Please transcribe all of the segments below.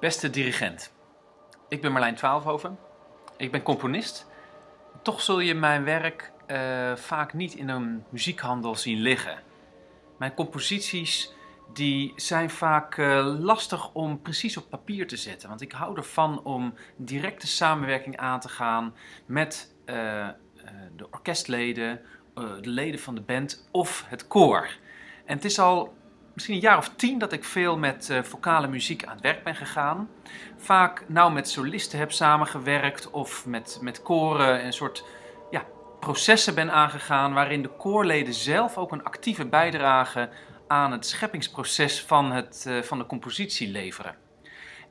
Beste dirigent, ik ben Marlijn Twaalfhoven. Ik ben componist. Toch zul je mijn werk uh, vaak niet in een muziekhandel zien liggen. Mijn composities die zijn vaak uh, lastig om precies op papier te zetten. Want ik hou ervan om directe samenwerking aan te gaan met uh, de orkestleden, de leden van de band of het koor. En het is al misschien een jaar of tien dat ik veel met uh, vocale muziek aan het werk ben gegaan. Vaak nou met solisten heb samengewerkt of met, met koren een soort ja, processen ben aangegaan waarin de koorleden zelf ook een actieve bijdrage aan het scheppingsproces van, het, uh, van de compositie leveren.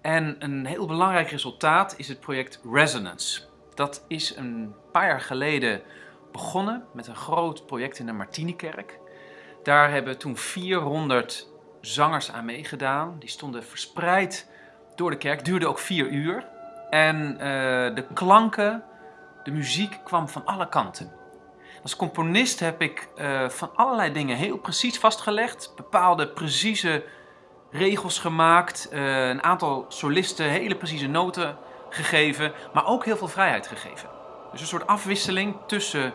En een heel belangrijk resultaat is het project Resonance. Dat is een paar jaar geleden begonnen met een groot project in de Martinikerk. Daar hebben toen 400 zangers aan meegedaan. Die stonden verspreid door de kerk. Duurde ook vier uur. En uh, de klanken, de muziek kwam van alle kanten. Als componist heb ik uh, van allerlei dingen heel precies vastgelegd. Bepaalde precieze regels gemaakt. Uh, een aantal solisten hele precieze noten gegeven. Maar ook heel veel vrijheid gegeven. Dus een soort afwisseling tussen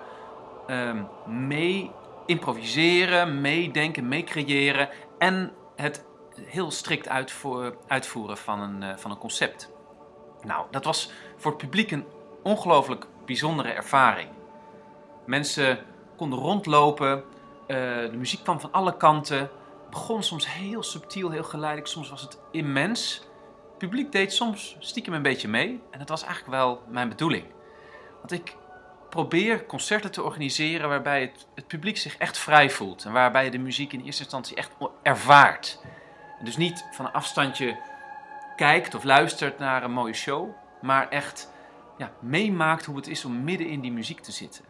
um, mee improviseren, meedenken, meecreëren en het heel strikt uitvoeren van een, eh, van een concept. Nou, dat was voor het publiek een ongelooflijk bijzondere ervaring. Mensen konden rondlopen, uh, de muziek kwam van alle kanten, begon soms heel subtiel, heel geleidelijk, soms was het immens. Het publiek deed soms stiekem een beetje mee en dat was eigenlijk wel mijn bedoeling. Want ik probeer concerten te organiseren waarbij het, het, publiek zich echt vrij voelt. En waarbij je de muziek in eerste instantie echt ervaart. Dus niet van een afstandje kijkt of luistert naar een mooie show, maar echt ja, meemaakt hoe het is om midden in die muziek te zitten.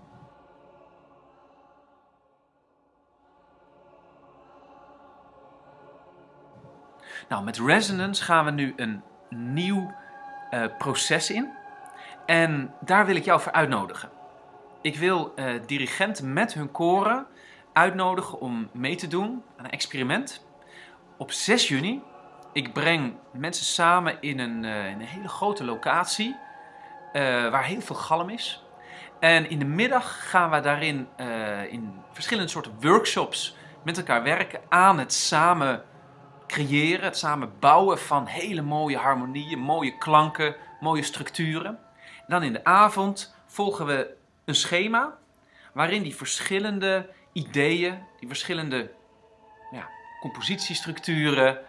Nou, met Resonance gaan we nu een nieuw uh, proces in. En daar wil ik jou voor uitnodigen. Ik wil uh, dirigenten met hun koren uitnodigen om mee te doen aan een experiment. Op 6 juni, ik breng mensen samen in een, in een hele grote locatie uh, waar heel veel galm is. En in de middag gaan we daarin in verschillende soorten workshops met elkaar werken aan het samen creëren, het samen bouwen van hele mooie harmonieën, mooie klanken, mooie structuren. En dan in de avond volgen we een schema waarin die verschillende ideeën, die verschillende ja, compositiestructuren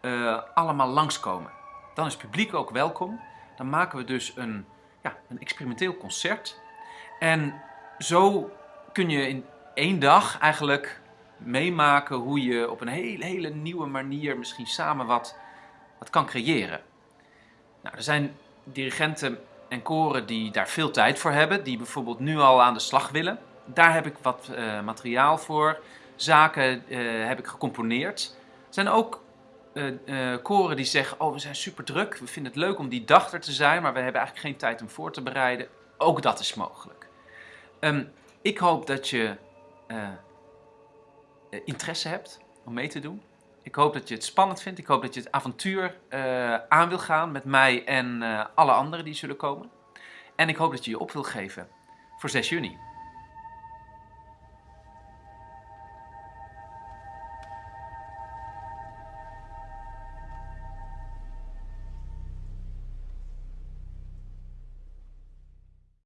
uh, allemaal langskomen. Dan is het publiek ook welkom. Dan maken we dus een, ja, een experimenteel concert. En zo kun je in één dag eigenlijk meemaken hoe je op een hele, hele nieuwe manier misschien samen wat, wat kan creëren. Nou, er zijn dirigenten en koren die daar veel tijd voor hebben, die bijvoorbeeld nu al aan de slag willen. Daar heb ik wat uh, materiaal voor. Zaken uh, heb ik gecomponeerd. Er zijn ook uh, koren die zeggen, oh we zijn super druk, we vinden het leuk om die dag er te zijn, maar we hebben eigenlijk geen tijd om voor te bereiden. Ook dat is mogelijk. Um, ik hoop dat je interesse hebt om mee te doen. Ik hoop dat je het spannend vindt. Ik hoop dat je het avontuur uh, aan wil gaan met mij en uh, alle anderen die zullen komen. En ik hoop dat je je op wil geven voor 6 juni.